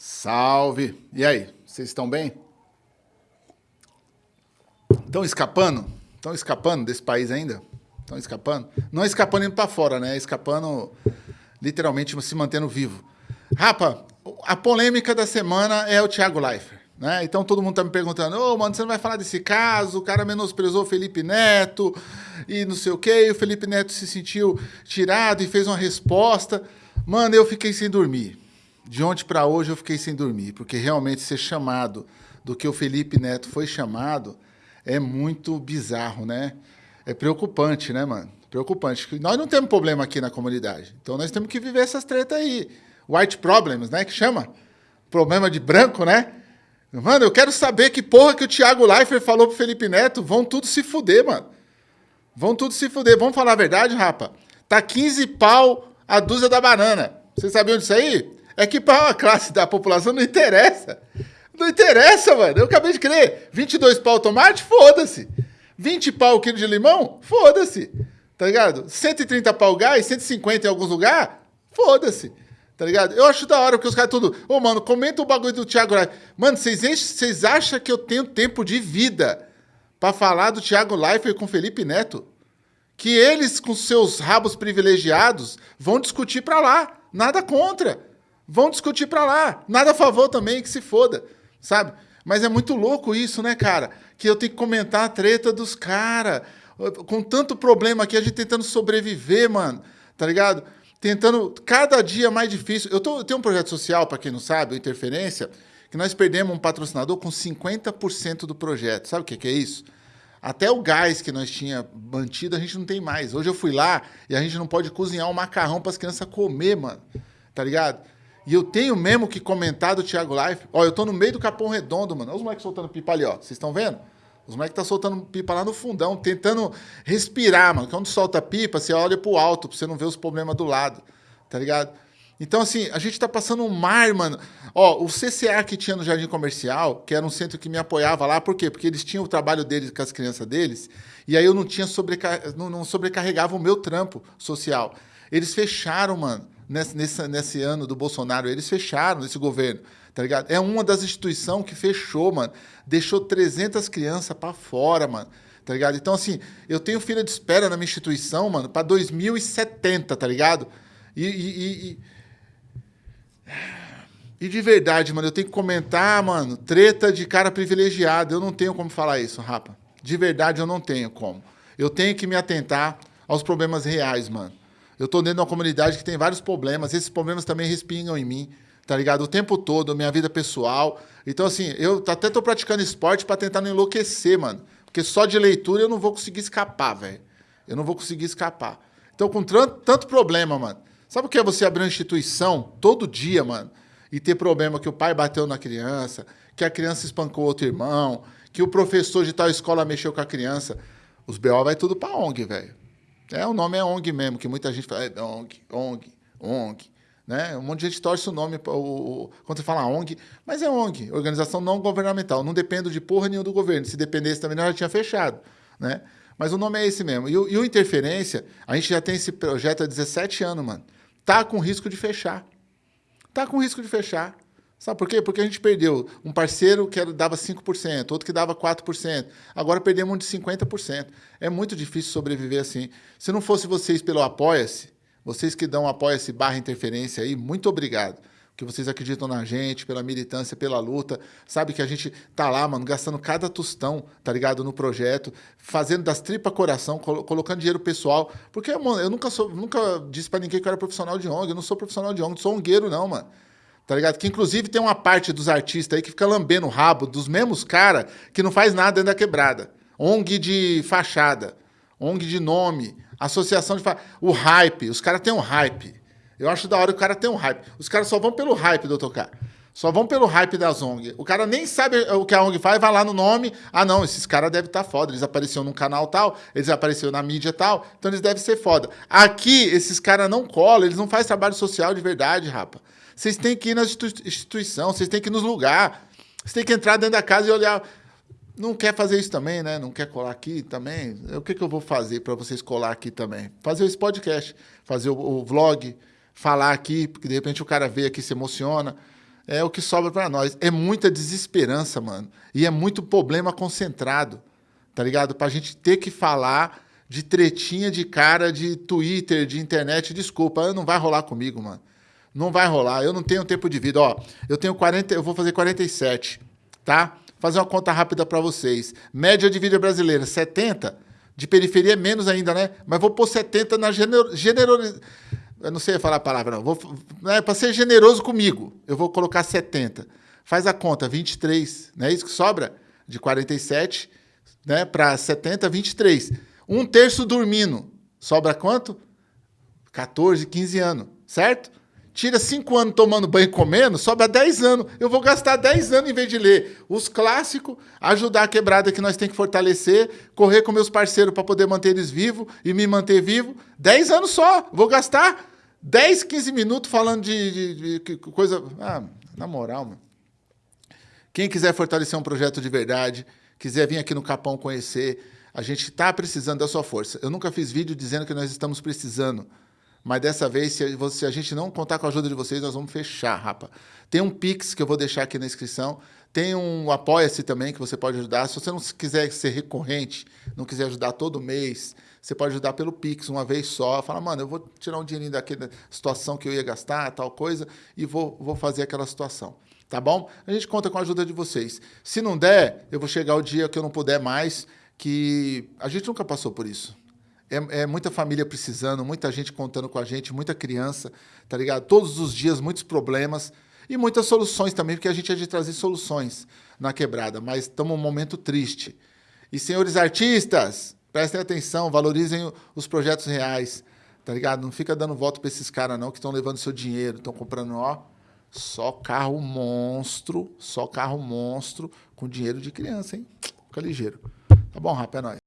Salve! E aí, vocês estão bem? Estão escapando? Estão escapando desse país ainda? Estão escapando? Não escapando indo para fora, né? Escapando, literalmente, se mantendo vivo. Rapa, a polêmica da semana é o Thiago Leifert. Né? Então todo mundo tá me perguntando, ô, oh, mano, você não vai falar desse caso? O cara menosprezou o Felipe Neto e não sei o quê, e o Felipe Neto se sentiu tirado e fez uma resposta. Mano, eu fiquei sem dormir de ontem para hoje eu fiquei sem dormir, porque realmente ser chamado do que o Felipe Neto foi chamado é muito bizarro, né? É preocupante, né, mano? Preocupante. Nós não temos problema aqui na comunidade. Então nós temos que viver essas tretas aí. White problems, né? Que chama. Problema de branco, né? Mano, eu quero saber que porra que o Thiago Leifert falou pro Felipe Neto. Vão tudo se fuder, mano. Vão tudo se fuder. Vamos falar a verdade, rapa? Tá 15 pau a dúzia da banana. Vocês sabiam disso aí? É que para uma classe da população não interessa. Não interessa, mano. Eu acabei de crer. 22 pau tomate? Foda-se. 20 pau o quilo de limão? Foda-se. Tá ligado? 130 pau gás, 150 em alguns lugares? Foda-se. Tá ligado? Eu acho da hora, porque os caras tudo. Ô, oh, mano, comenta o bagulho do Thiago Leifert. Mano, vocês acham que eu tenho tempo de vida para falar do Thiago Leifert com Felipe Neto? Que eles, com seus rabos privilegiados, vão discutir para lá. Nada contra. Vão discutir para lá. Nada a favor também, que se foda, sabe? Mas é muito louco isso, né, cara? Que eu tenho que comentar a treta dos caras. Com tanto problema aqui, a gente tentando sobreviver, mano. Tá ligado? Tentando cada dia mais difícil. Eu, tô, eu tenho um projeto social, para quem não sabe, o Interferência, que nós perdemos um patrocinador com 50% do projeto. Sabe o que, que é isso? Até o gás que nós tinha mantido, a gente não tem mais. Hoje eu fui lá e a gente não pode cozinhar um macarrão para as crianças comer, mano. Tá ligado? E eu tenho mesmo que comentar do Thiago Life. Ó, eu tô no meio do Capão Redondo, mano. Olha os moleques soltando pipa ali, ó. Vocês estão vendo? Os moleques tá soltando pipa lá no fundão, tentando respirar, mano. Quando solta pipa, você olha pro alto, pra você não ver os problemas do lado. Tá ligado? Então, assim, a gente tá passando um mar, mano. Ó, o CCA que tinha no Jardim Comercial, que era um centro que me apoiava lá, por quê? Porque eles tinham o trabalho deles com as crianças deles, e aí eu não tinha sobrecar... não, não sobrecarregava o meu trampo social. Eles fecharam, mano nesse, nesse, nesse ano do Bolsonaro. Eles fecharam esse governo, tá ligado? É uma das instituições que fechou, mano. Deixou 300 crianças para fora, mano. Tá ligado? Então, assim, eu tenho fila de espera na minha instituição, mano, para 2070, tá ligado? E, e, e, e, de verdade, mano, eu tenho que comentar, mano, treta de cara privilegiado. Eu não tenho como falar isso, rapa. De verdade, eu não tenho como. Eu tenho que me atentar aos problemas reais, mano. Eu estou dentro de uma comunidade que tem vários problemas, esses problemas também respingam em mim, tá ligado? O tempo todo, minha vida pessoal. Então, assim, eu até estou praticando esporte para tentar não enlouquecer, mano. Porque só de leitura eu não vou conseguir escapar, velho. Eu não vou conseguir escapar. Então, com tanto problema, mano. Sabe o que é você abrir uma instituição todo dia, mano? E ter problema que o pai bateu na criança, que a criança espancou outro irmão, que o professor de tal escola mexeu com a criança. Os BO vai tudo pra ONG, velho. É, o nome é ONG mesmo, que muita gente fala, é ONG, ONG, ONG. Né? Um monte de gente torce o nome o, quando você fala ONG, mas é ONG, organização não governamental. Não depende de porra nenhuma do governo. Se dependesse também, nós já tinha fechado. Né? Mas o nome é esse mesmo. E o, e o Interferência, a gente já tem esse projeto há 17 anos, mano. Tá com risco de fechar. Tá com risco de fechar. Sabe por quê? Porque a gente perdeu um parceiro que dava 5%, outro que dava 4%. Agora perdemos um de 50%. É muito difícil sobreviver assim. Se não fosse vocês pelo Apoia-se, vocês que dão Apoia-se barra interferência aí, muito obrigado. Que vocês acreditam na gente, pela militância, pela luta. Sabe que a gente tá lá, mano, gastando cada tostão, tá ligado? No projeto, fazendo das tripas coração, col colocando dinheiro pessoal. Porque, mano, eu nunca, sou, nunca disse para ninguém que eu era profissional de ONG. Eu não sou profissional de ONG, sou ongueiro, não, mano tá ligado? Que inclusive tem uma parte dos artistas aí que fica lambendo o rabo dos mesmos caras que não faz nada dentro da quebrada. ONG de fachada, ONG de nome, associação de... Fa... O hype, os caras têm um hype. Eu acho da hora o cara tem um hype. Os caras só vão pelo hype, doutor K. Só vão pelo hype das ONG. O cara nem sabe o que a ONG faz, vai lá no nome. Ah, não, esses caras devem estar tá foda. Eles apareceram num canal tal, eles apareceram na mídia tal, então eles devem ser foda. Aqui, esses caras não colam, eles não fazem trabalho social de verdade, rapa. Vocês têm que ir na instituição, vocês têm que ir nos lugares. Vocês têm que entrar dentro da casa e olhar. Não quer fazer isso também, né? Não quer colar aqui também? O que, que eu vou fazer para vocês colar aqui também? Fazer esse podcast, fazer o, o, vlog, falar aqui, porque de repente o cara vê aqui se emociona. é o que sobra para nós. É muita desesperança, mano. E é muito problema concentrado, tá ligado? Pra gente ter que falar de tretinha de cara de Twitter, de internet. Desculpa, não vai rolar comigo, mano. Não vai rolar. Eu não tenho tempo de vida. Ó, eu tenho 40, eu vou fazer 47, tá? Fazer uma conta rápida para vocês. Média de vida brasileira, 70. De periferia é menos ainda, né? Mas vou pôr 70 na generosidade eu não sei falar a palavra, não. Vou, né, para ser generoso comigo, eu vou colocar 70. Faz a conta, 23. Não é isso que sobra? De 47 né, para 70, 23. Um terço dormindo. Sobra quanto? 14, 15 anos, certo? Tira 5 anos tomando banho e comendo, sobra 10 anos. Eu vou gastar 10 anos em vez de ler os clássicos, ajudar a quebrada que nós temos que fortalecer, correr com meus parceiros para poder manter eles vivos e me manter vivo. 10 anos só. Vou gastar 10, 15 minutos falando de, de, de coisa. Ah, na moral, mano. Quem quiser fortalecer um projeto de verdade, quiser vir aqui no Capão conhecer, a gente está precisando da sua força. Eu nunca fiz vídeo dizendo que nós estamos precisando. Mas dessa vez, se se a gente não contar com a ajuda de vocês, nós vamos fechar, rapa. Tem um Pix que eu vou deixar aqui na inscrição. Tem um Apoia-se também que você pode ajudar. Se você não quiser ser recorrente, não quiser ajudar todo mês, você pode ajudar pelo Pix uma vez só. Fala, mano, eu vou tirar um dinheirinho daquela situação que eu ia gastar, tal coisa, e vou, vou fazer aquela situação. Tá bom? A gente conta com a ajuda de vocês. Se não der, eu vou chegar o dia que eu não puder mais, que a gente nunca passou por isso. É, é, muita família precisando, muita gente contando com a gente, muita criança, tá ligado? Todos os dias, muitos problemas e muitas soluções também, porque a gente é de trazer soluções na quebrada, mas estamos num momento triste. E, senhores artistas, prestem atenção, valorizem os projetos reais, tá ligado? Não fica dando voto para esses caras, não, que estão levando seu dinheiro, estão comprando, ó, só carro monstro, só carro monstro com dinheiro de criança, hein? Fica ligeiro. Tá bom, rapaz, é nóis.